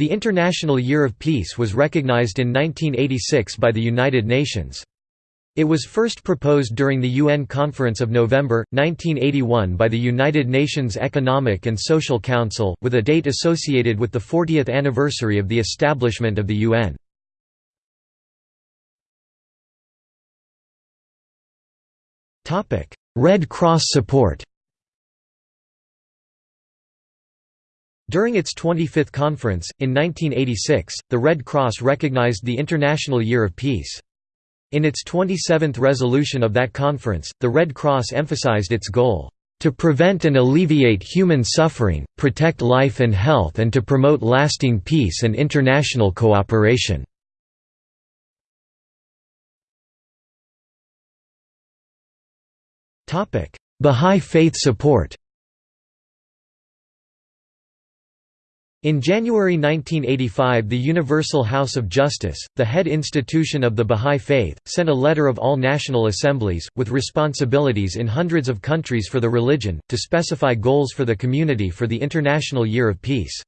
The International Year of Peace was recognized in 1986 by the United Nations. It was first proposed during the UN Conference of November, 1981 by the United Nations Economic and Social Council, with a date associated with the 40th anniversary of the establishment of the UN. Red Cross support During its 25th conference, in 1986, the Red Cross recognized the International Year of Peace. In its 27th resolution of that conference, the Red Cross emphasized its goal, "...to prevent and alleviate human suffering, protect life and health and to promote lasting peace and international cooperation." Bahá'í Faith support In January 1985 the Universal House of Justice, the head institution of the Bahá'í Faith, sent a letter of all national assemblies, with responsibilities in hundreds of countries for the religion, to specify goals for the community for the International Year of Peace.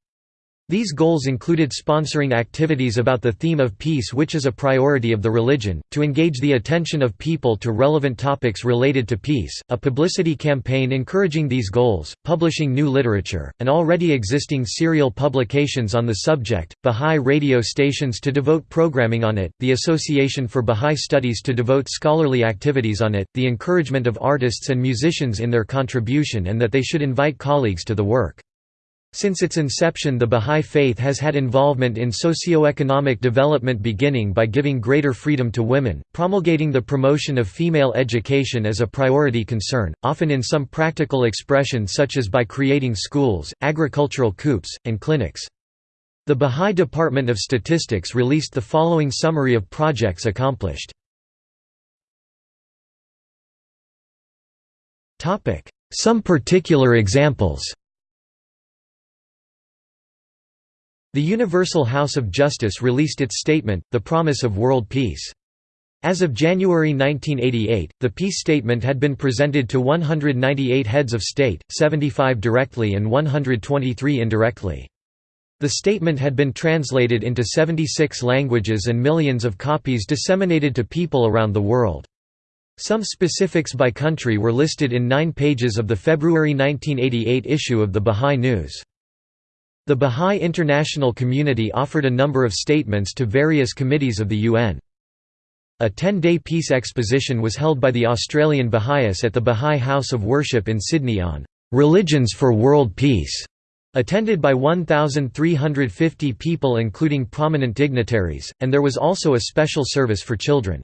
These goals included sponsoring activities about the theme of peace which is a priority of the religion, to engage the attention of people to relevant topics related to peace, a publicity campaign encouraging these goals, publishing new literature, and already existing serial publications on the subject, Bahá'í radio stations to devote programming on it, the Association for Bahá'í Studies to devote scholarly activities on it, the encouragement of artists and musicians in their contribution and that they should invite colleagues to the work. Since its inception the Bahá'í Faith has had involvement in socio-economic development beginning by giving greater freedom to women, promulgating the promotion of female education as a priority concern, often in some practical expression such as by creating schools, agricultural coups, and clinics. The Bahá'í Department of Statistics released the following summary of projects accomplished. Some particular examples The Universal House of Justice released its statement, The Promise of World Peace. As of January 1988, the peace statement had been presented to 198 heads of state, 75 directly and 123 indirectly. The statement had been translated into 76 languages and millions of copies disseminated to people around the world. Some specifics by country were listed in nine pages of the February 1988 issue of the Bahá'í News. The Bahá'í international community offered a number of statements to various committees of the UN. A 10-day peace exposition was held by the Australian Baha'is at the Bahá'í House of Worship in Sydney on "'Religions for World Peace' attended by 1,350 people including prominent dignitaries, and there was also a special service for children.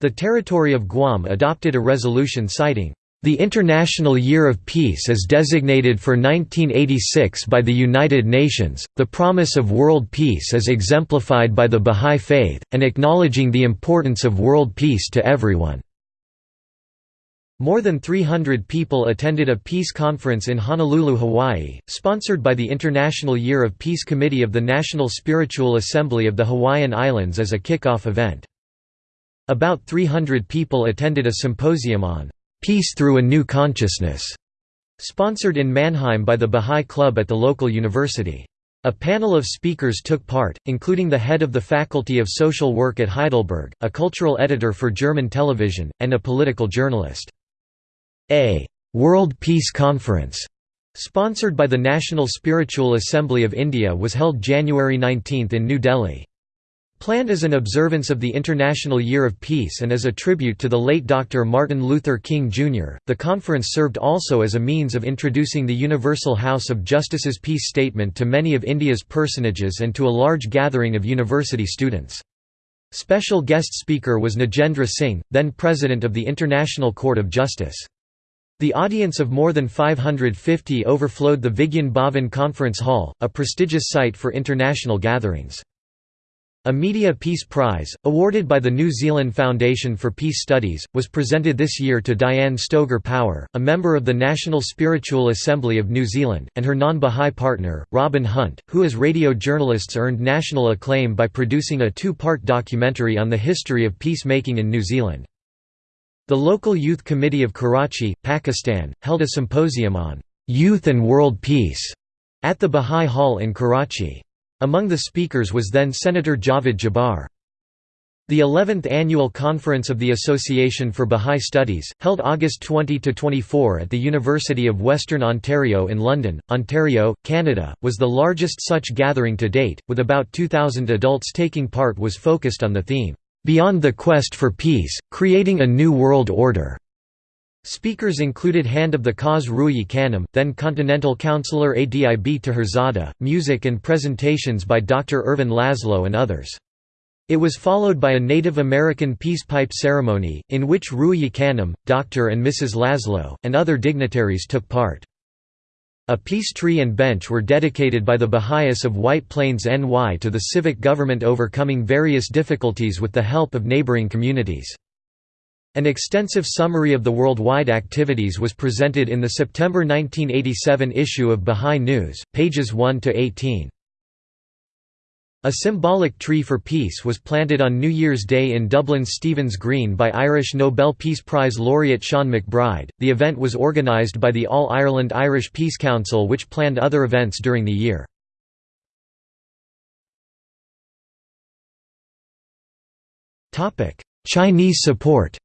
The territory of Guam adopted a resolution citing the International Year of Peace is designated for 1986 by the United Nations. The promise of world peace is exemplified by the Bahá'í Faith, and acknowledging the importance of world peace to everyone. More than 300 people attended a peace conference in Honolulu, Hawaii, sponsored by the International Year of Peace Committee of the National Spiritual Assembly of the Hawaiian Islands as a kick-off event. About 300 people attended a symposium on Peace Through a New Consciousness, sponsored in Mannheim by the Bahá'í Club at the local university. A panel of speakers took part, including the head of the Faculty of Social Work at Heidelberg, a cultural editor for German television, and a political journalist. A «World Peace Conference» sponsored by the National Spiritual Assembly of India was held January 19 in New Delhi. Planned as an observance of the International Year of Peace and as a tribute to the late Dr. Martin Luther King, Jr., the conference served also as a means of introducing the Universal House of Justice's peace statement to many of India's personages and to a large gathering of university students. Special guest speaker was Nagendra Singh, then President of the International Court of Justice. The audience of more than 550 overflowed the Vigyan Bhavan Conference Hall, a prestigious site for international gatherings. A Media Peace Prize, awarded by the New Zealand Foundation for Peace Studies, was presented this year to Diane Stoger Power, a member of the National Spiritual Assembly of New Zealand, and her non-Bahá'í partner, Robin Hunt, who as radio journalists earned national acclaim by producing a two-part documentary on the history of peacemaking in New Zealand. The local Youth Committee of Karachi, Pakistan, held a symposium on «Youth and World Peace» at the Bahá'í Hall in Karachi. Among the speakers was then Senator Javed Jabbar. The 11th Annual Conference of the Association for Bahá'í Studies, held August 20–24 at the University of Western Ontario in London, Ontario, Canada, was the largest such gathering to date, with about 2,000 adults taking part was focused on the theme, "'Beyond the Quest for Peace, Creating a New World Order' Speakers included Hand of the Cause Rúhíyyih Khanum, then Continental Councillor Adib Taherzadeh, music and presentations by Dr. Ervin Laszlo and others. It was followed by a Native American peace pipe ceremony, in which Rúhíyyih Khanum, Dr. and Mrs. Laszlo, and other dignitaries took part. A peace tree and bench were dedicated by the Baha'is of White Plains NY to the civic government overcoming various difficulties with the help of neighboring communities. An extensive summary of the worldwide activities was presented in the September 1987 issue of Baha'i News, pages 1 to 18. A symbolic tree for peace was planted on New Year's Day in Dublin's Stephen's Green by Irish Nobel Peace Prize laureate Sean MacBride. The event was organised by the All Ireland Irish Peace Council, which planned other events during the year. Chinese support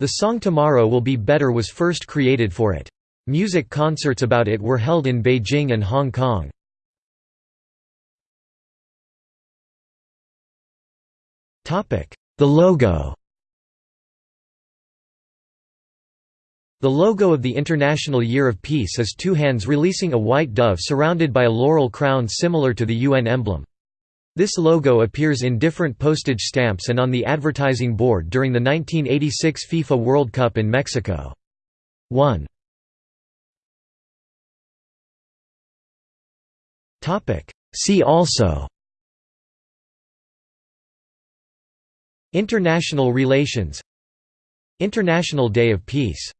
The song Tomorrow Will Be Better was first created for it. Music concerts about it were held in Beijing and Hong Kong. The logo The logo of the International Year of Peace is two hands releasing a white dove surrounded by a laurel crown similar to the UN emblem. This logo appears in different postage stamps and on the advertising board during the 1986 FIFA World Cup in Mexico. 1 See also. International relations. International Day of Peace